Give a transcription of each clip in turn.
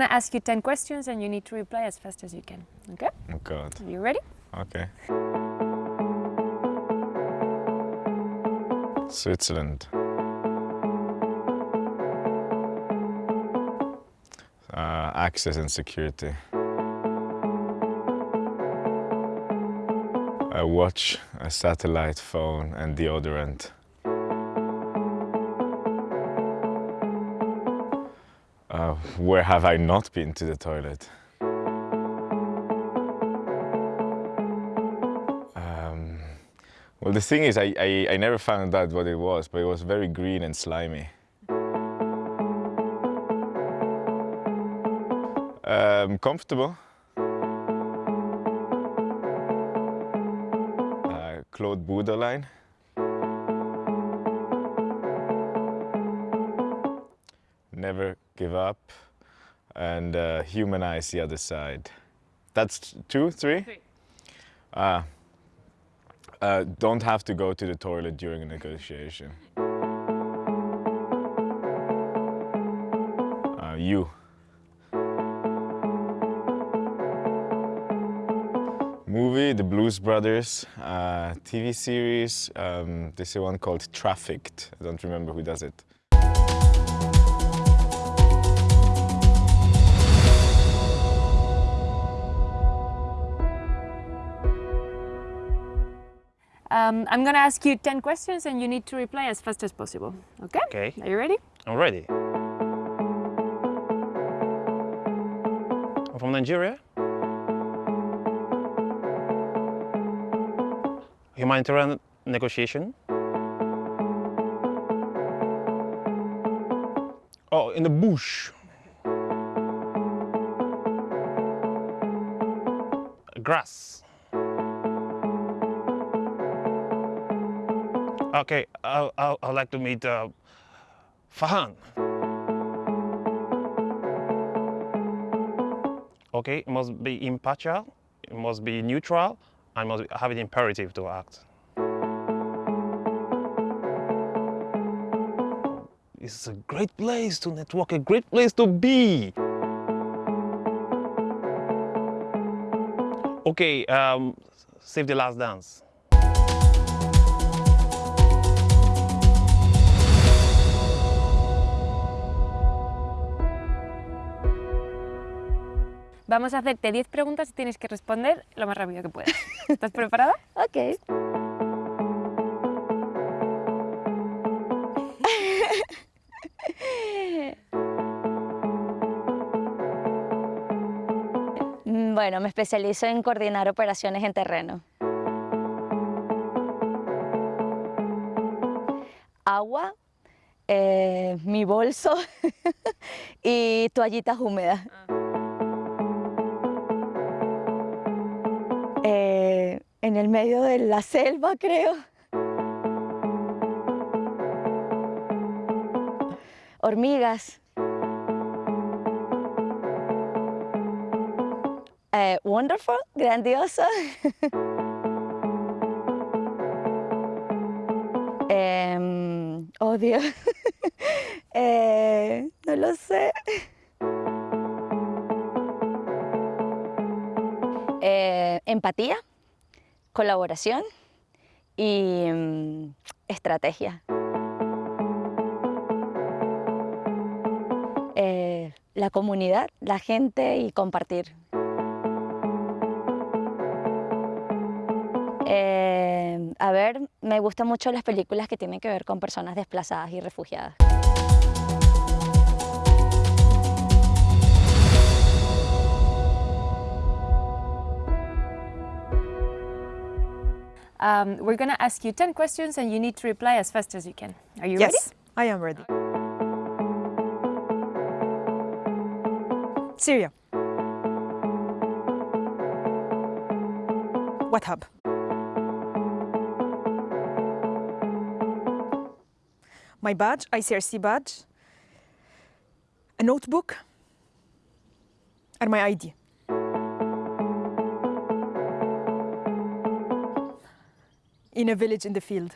going to ask you 10 questions and you need to reply as fast as you can. Okay? Oh God. Are you ready? Okay. Switzerland. Uh, access and security. A watch, a satellite phone, and deodorant. Uh, where have I not been to the toilet? Um, well, the thing is, I, I, I never found out what it was, but it was very green and slimy. Um, comfortable. Uh, Claude Bruderlein. Never give up and uh, humanize the other side. That's two, three? Three. Ah. Uh, don't have to go to the toilet during a negotiation. Uh, you. Movie, The Blues Brothers, uh, TV series, um, there's a one called Trafficked. I don't remember who does it. Um, I'm going to ask you 10 questions and you need to reply as fast as possible. Okay? Okay, Are you ready? I'm ready. I'm from Nigeria. Humanitarian negotiation. Oh, in the bush. Grass. Okay, I, I, I'd like to meet uh, Fahan. Okay, it must be impartial, it must be neutral, and must have an imperative to act. It's a great place to network, a great place to be. Okay, um, save the last dance. Vamos a hacerte 10 preguntas y tienes que responder lo más rápido que puedas. ¿Estás preparada? Ok. Bueno, me especializo en coordinar operaciones en terreno. Agua, eh, mi bolso y toallitas húmedas. Eh, en el medio de la selva, creo. Hormigas. Eh, wonderful, grandioso. Em, oh, Dios. Eh, no lo sé. Eh, empatía, colaboración y mm, estrategia. Eh, la comunidad, la gente y compartir. Eh, a ver, me gustan mucho las películas que tienen que ver con personas desplazadas y refugiadas. Um, we're going to ask you 10 questions and you need to reply as fast as you can. Are you ready? yes, I am ready. Syria. What hub? My badge, ICRC badge, a notebook, and my ID. In a village in the field.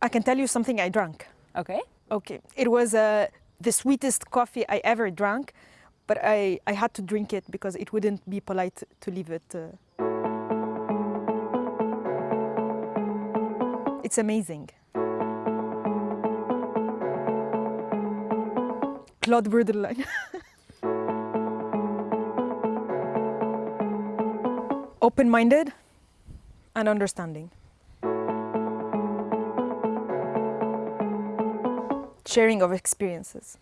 I can tell you something I drank. Okay. Okay, it was uh, the sweetest coffee I ever drank, but I, I had to drink it because it wouldn't be polite to leave it. Uh... It's amazing. Claude Bruderlein. Open-minded and understanding. Sharing of experiences.